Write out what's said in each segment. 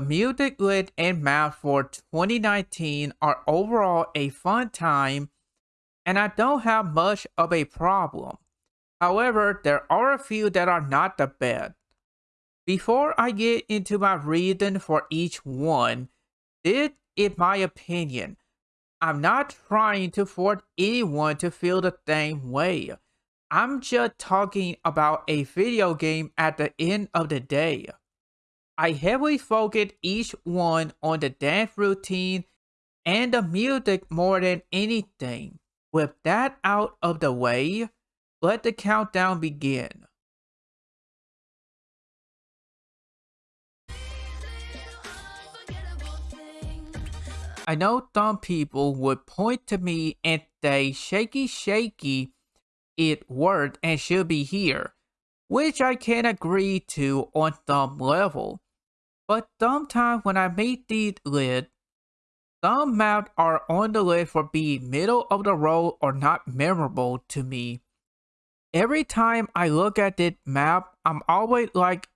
music lit and map for 2019 are overall a fun time, and I don't have much of a problem. However, there are a few that are not the best. Before I get into my reason for each one, this is my opinion. I'm not trying to force anyone to feel the same way. I'm just talking about a video game at the end of the day. I heavily focus each one on the dance routine and the music more than anything. With that out of the way, let the countdown begin. I know some people would point to me and say shaky shaky it worked and should be here, which I can agree to on some level. But sometimes when I make these lists, some maps are on the list for being middle of the road or not memorable to me. Every time I look at this map, I'm always like,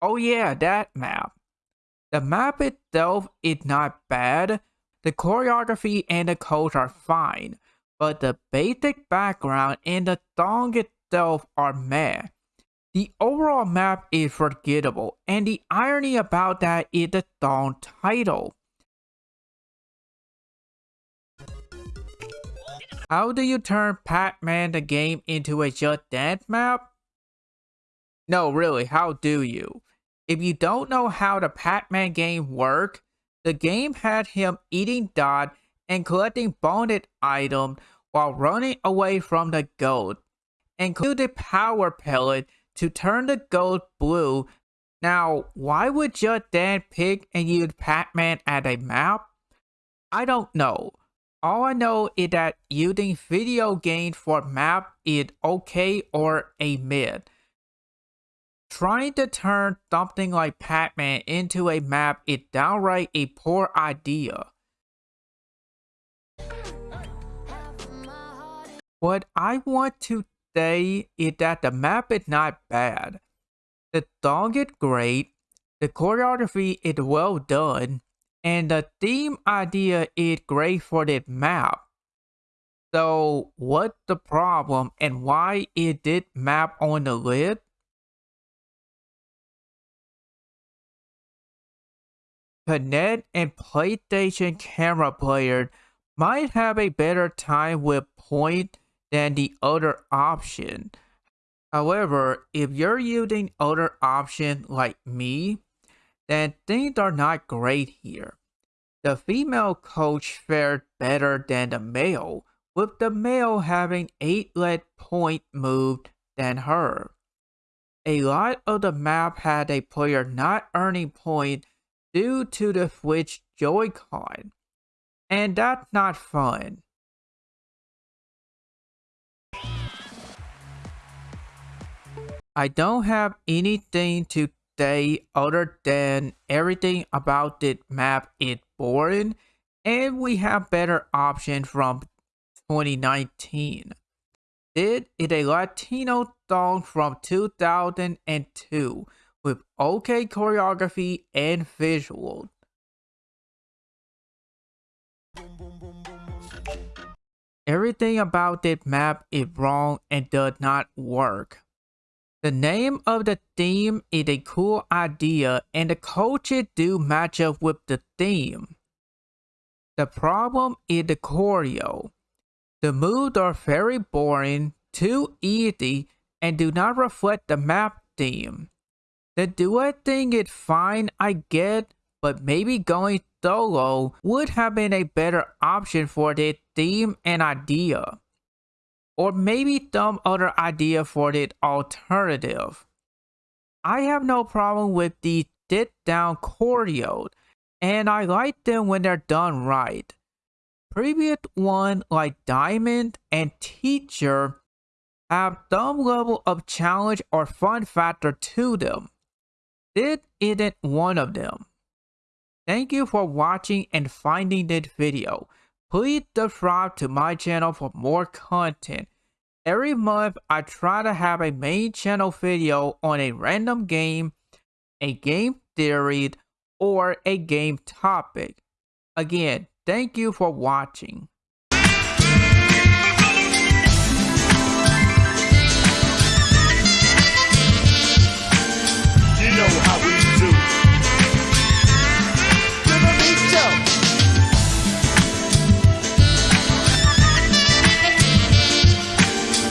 oh yeah, that map. The map itself is not bad, the choreography and the codes are fine, but the basic background and the song itself are meh. The overall map is forgettable, and the irony about that is the song title. How do you turn Pac-Man the game into a Just Dance map? No, really, how do you? If you don't know how the Pac-Man game work, the game had him eating dot and collecting bonus items while running away from the gold. Include the power pellet to turn the gold blue. Now, why would your dad pick and use Pac-Man as a map? I don't know. All I know is that using video games for map is okay or a mid. Trying to turn something like Pac-Man into a map is downright a poor idea. What I want to say is that the map is not bad. The song is great, the choreography is well done, and the theme idea is great for this map. So what's the problem and why is this map on the list? Kinect and PlayStation camera player might have a better time with point than the other option. However, if you're using other option like me, then things are not great here. The female coach fared better than the male, with the male having 8 lead point moved than her. A lot of the map had a player not earning point due to the Switch Joy-Con, and that's not fun. I don't have anything to say other than everything about this map is boring and we have better options from 2019. This is a Latino song from 2002 with okay choreography and visuals. Everything about this map is wrong and does not work. The name of the theme is a cool idea and the coaches do match up with the theme. The problem is the choreo. The moves are very boring, too easy, and do not reflect the map theme. The duet thing is fine, I get, but maybe going solo would have been a better option for the theme and idea or maybe some other idea for the alternative. I have no problem with the sit down choreo, and I like them when they're done right. Previous ones like Diamond and Teacher have some level of challenge or fun factor to them. This isn't one of them. Thank you for watching and finding this video. Please subscribe to my channel for more content. Every month, I try to have a main channel video on a random game, a game theory, or a game topic. Again, thank you for watching.